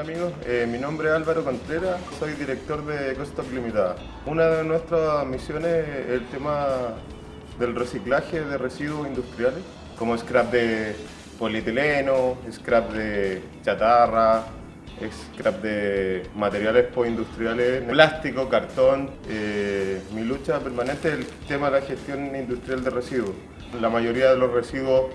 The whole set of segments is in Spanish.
amigos, eh, mi nombre es Álvaro Contreras, soy director de Ecostock Limitada. Una de nuestras misiones es el tema del reciclaje de residuos industriales, como scrap de polietileno, scrap de chatarra, scrap de materiales postindustriales, plástico, cartón. Eh, mi lucha permanente es el tema de la gestión industrial de residuos. La mayoría de los residuos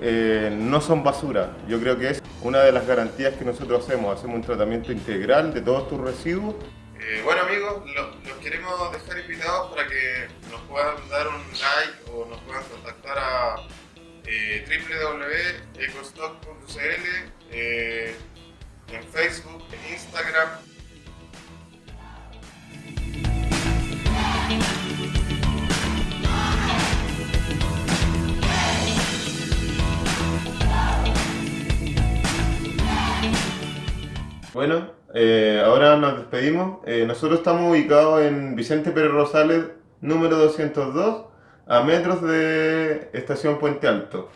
eh, no son basura. Yo creo que es una de las garantías que nosotros hacemos. Hacemos un tratamiento integral de todos tus residuos. Eh, bueno amigos, los queremos dejar invitados para que nos puedan dar un like o nos puedan contactar a eh, www.ecostock.cl Bueno, eh, ahora nos despedimos. Eh, nosotros estamos ubicados en Vicente Pérez Rosales, número 202, a metros de Estación Puente Alto.